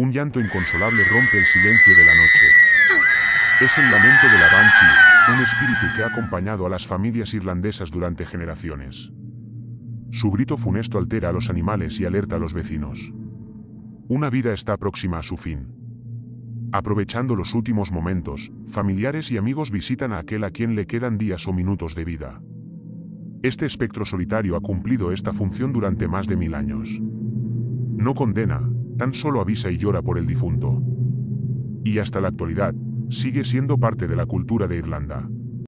Un llanto inconsolable rompe el silencio de la noche. Es el lamento de la Banshee, un espíritu que ha acompañado a las familias irlandesas durante generaciones. Su grito funesto altera a los animales y alerta a los vecinos. Una vida está próxima a su fin. Aprovechando los últimos momentos, familiares y amigos visitan a aquel a quien le quedan días o minutos de vida. Este espectro solitario ha cumplido esta función durante más de mil años. No condena, tan solo avisa y llora por el difunto. Y hasta la actualidad, sigue siendo parte de la cultura de Irlanda.